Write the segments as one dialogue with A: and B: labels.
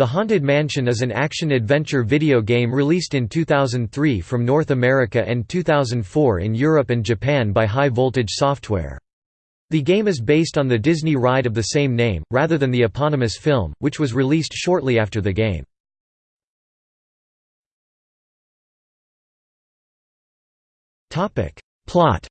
A: The Haunted Mansion is an action-adventure video game released in 2003 from North America and 2004 in Europe and Japan by High Voltage Software. The game is based on the Disney ride of the same name, rather than the eponymous film, which was released shortly after the game. Plot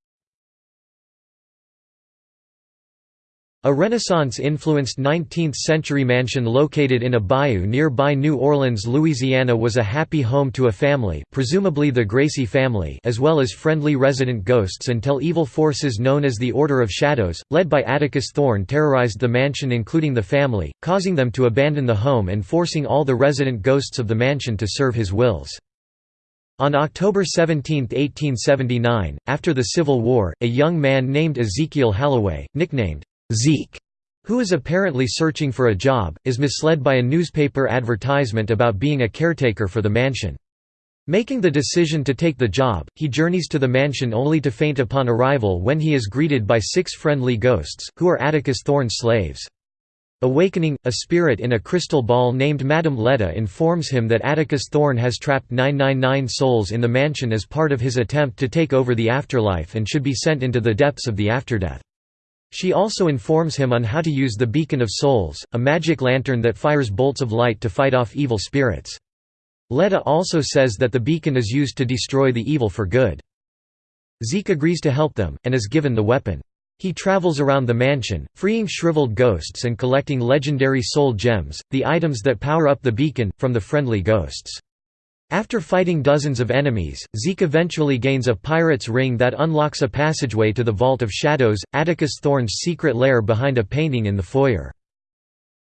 A: A Renaissance-influenced 19th-century mansion located in a bayou nearby New Orleans, Louisiana was a happy home to a family presumably the Gracey family as well as friendly resident ghosts until evil forces known as the Order of Shadows, led by Atticus Thorne terrorized the mansion including the family, causing them to abandon the home and forcing all the resident ghosts of the mansion to serve his wills. On October 17, 1879, after the Civil War, a young man named Ezekiel Holloway, nicknamed Zeke, who is apparently searching for a job, is misled by a newspaper advertisement about being a caretaker for the mansion. Making the decision to take the job, he journeys to the mansion only to faint upon arrival when he is greeted by six friendly ghosts, who are Atticus Thorne's slaves. Awakening, a spirit in a crystal ball named Madame Leota informs him that Atticus Thorne has trapped 999 souls in the mansion as part of his attempt to take over the afterlife and should be sent into the depths of the afterdeath. She also informs him on how to use the Beacon of Souls, a magic lantern that fires bolts of light to fight off evil spirits. Leota also says that the beacon is used to destroy the evil for good. Zeke agrees to help them, and is given the weapon. He travels around the mansion, freeing shriveled ghosts and collecting legendary soul gems, the items that power up the beacon, from the friendly ghosts. After fighting dozens of enemies, Zeke eventually gains a pirate's ring that unlocks a passageway to the Vault of Shadows, Atticus Thorne's secret lair behind a painting in the foyer.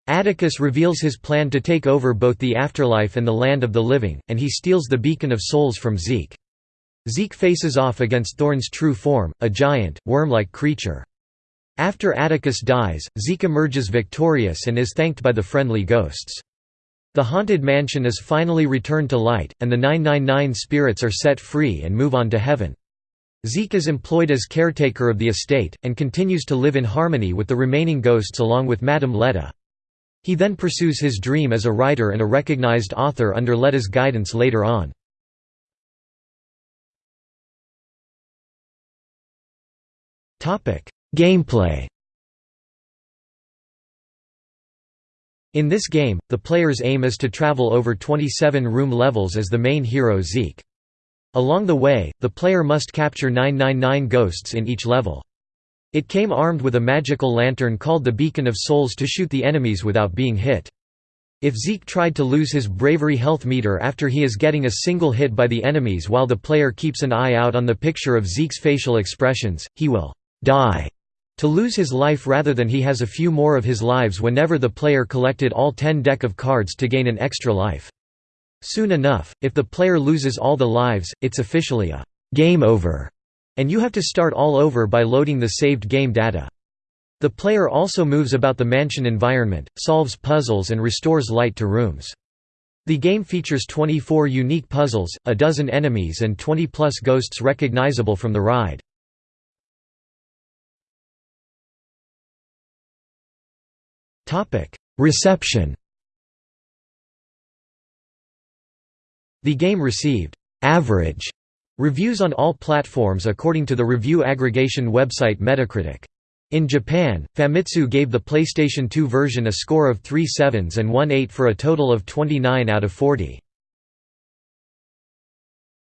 A: Atticus reveals his plan to take over both the afterlife and the land of the living, and he steals the Beacon of Souls from Zeke. Zeke faces off against Thorne's true form, a giant, worm-like creature. After Atticus dies, Zeke emerges victorious and is thanked by the friendly ghosts. The haunted mansion is finally returned to light, and the 999 spirits are set free and move on to heaven. Zeke is employed as caretaker of the estate, and continues to live in harmony with the remaining ghosts along with Madame Leota. He then pursues his dream as a writer and a recognized author under Leota's guidance later on. Gameplay In this game, the player's aim is to travel over 27 room levels as the main hero Zeke. Along the way, the player must capture 999 ghosts in each level. It came armed with a magical lantern called the Beacon of Souls to shoot the enemies without being hit. If Zeke tried to lose his bravery health meter after he is getting a single hit by the enemies while the player keeps an eye out on the picture of Zeke's facial expressions, he will die to lose his life rather than he has a few more of his lives whenever the player collected all 10 deck of cards to gain an extra life. Soon enough, if the player loses all the lives, it's officially a «game over» and you have to start all over by loading the saved game data. The player also moves about the mansion environment, solves puzzles and restores light to rooms. The game features 24 unique puzzles, a dozen enemies and 20-plus ghosts recognizable from the ride. Reception The game received «average» reviews on all platforms according to the review aggregation website Metacritic. In Japan, Famitsu gave the PlayStation 2 version a score of 3 sevens and 1 8 for a total of 29 out of 40.